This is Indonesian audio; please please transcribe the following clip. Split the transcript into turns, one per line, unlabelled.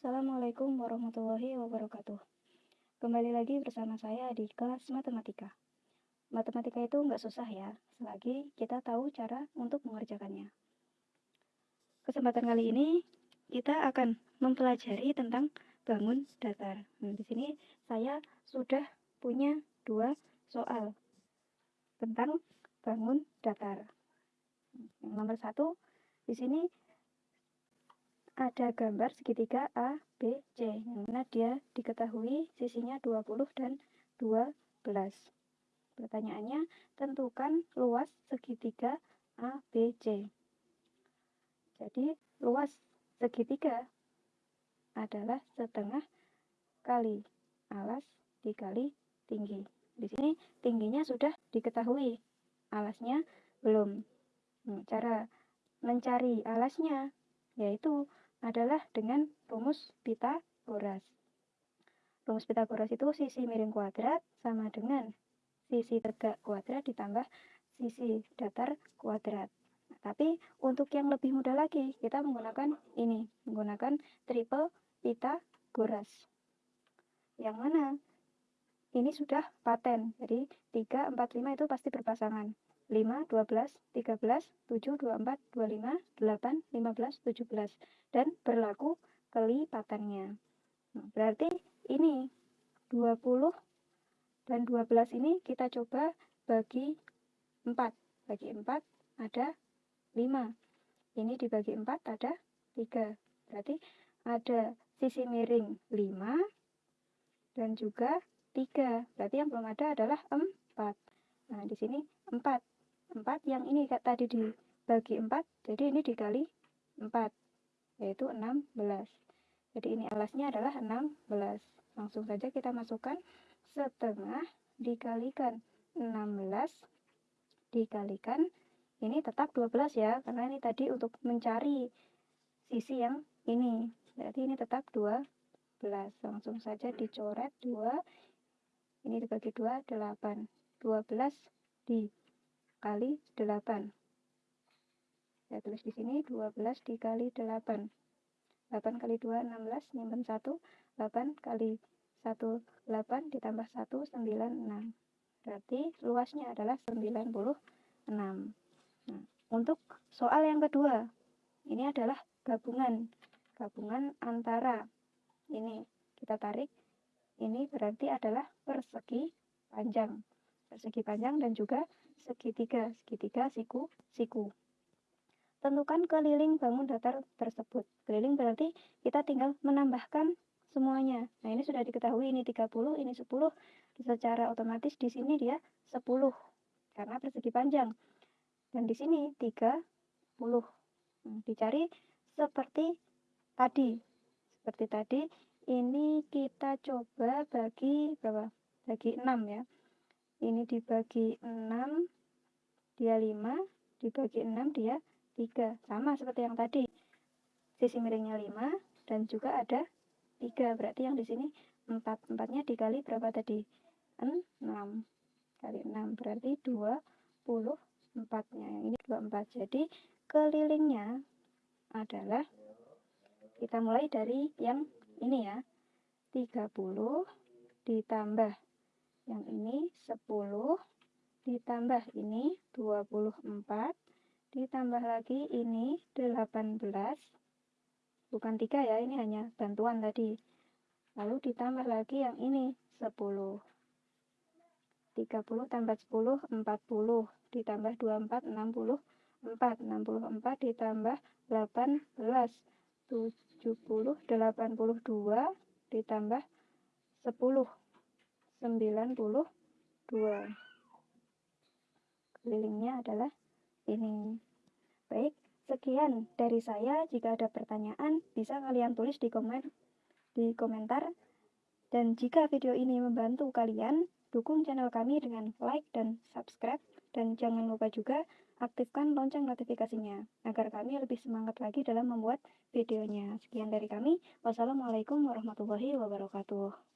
Assalamualaikum warahmatullahi wabarakatuh. Kembali lagi bersama saya di kelas matematika. Matematika itu nggak susah ya, selagi kita tahu cara untuk mengerjakannya. Kesempatan kali ini kita akan mempelajari tentang bangun datar. Nah, di sini saya sudah punya dua soal tentang bangun datar. Nomor satu, di sini ada gambar segitiga A, B, C, yang mana dia diketahui sisinya 20 dan 12. Pertanyaannya, tentukan luas segitiga A, B, C. Jadi, luas segitiga adalah setengah kali alas dikali tinggi. Di sini tingginya sudah diketahui, alasnya belum. Hmm, cara mencari alasnya yaitu adalah dengan rumus Pitagoras. Rumus Pitagoras itu sisi miring kuadrat sama dengan sisi tegak kuadrat ditambah sisi datar kuadrat. Nah, tapi untuk yang lebih mudah lagi, kita menggunakan ini, menggunakan triple Pitagoras. Yang mana ini sudah paten, jadi 3, 4, 5 itu pasti berpasangan. 5, 12, 13, 7, 24, 25, 8, 15, 17. Dan berlaku kelipatannya. Nah, berarti ini 20 dan 12 ini kita coba bagi 4. Bagi 4 ada 5. Ini dibagi 4 ada 3. Berarti ada sisi miring 5 dan juga 3. Berarti yang belum ada adalah 4. Nah, di sini 4. 4 yang ini tadi dibagi 4 jadi ini dikali 4 yaitu 16 jadi ini alasnya adalah 16 langsung saja kita masukkan setengah dikalikan 16 dikalikan ini tetap 12 ya karena ini tadi untuk mencari sisi yang ini berarti ini tetap 12 langsung saja dicoret 2 ini dibagi 2 8 12 di kali 8. Saya tulis di sini 12 dikali 8. 8 kali 2, 16, nyimpen 1. 8 kali 1, 8, ditambah 1, 9, 6. Berarti luasnya adalah 96. Nah, untuk soal yang kedua, ini adalah gabungan. Gabungan antara ini kita tarik, ini berarti adalah persegi panjang. Persegi panjang dan juga segitiga, segitiga siku, siku. Tentukan keliling bangun datar tersebut. Keliling berarti kita tinggal menambahkan semuanya. Nah, ini sudah diketahui ini 30, ini 10. Secara otomatis di sini dia 10 karena persegi panjang. Dan di sini 30. Nah, dicari seperti tadi. Seperti tadi, ini kita coba bagi berapa? Bagi 6 ya. Ini dibagi 6 dia 5 dibagi 6 dia 3 sama seperti yang tadi. Sisi miringnya 5 dan juga ada 3 berarti yang di sini 4 4 dikali berapa tadi? 6 kali 6 berarti 24 nya yang ini 24 jadi kelilingnya adalah kita mulai dari yang ini ya 30 ditambah yang ini 10 ditambah ini 24 ditambah lagi ini 18 bukan 3 ya ini hanya bantuan tadi. Lalu ditambah lagi yang ini 10 30 tambah 10 40 ditambah 24 64 64 ditambah 18 70 82 ditambah 10 92 kelilingnya adalah ini. Baik sekian dari saya. Jika ada pertanyaan bisa kalian tulis di komen di komentar. Dan jika video ini membantu kalian dukung channel kami dengan like dan subscribe. Dan jangan lupa juga aktifkan lonceng notifikasinya agar kami lebih semangat lagi dalam membuat videonya. Sekian dari kami. Wassalamualaikum warahmatullahi wabarakatuh.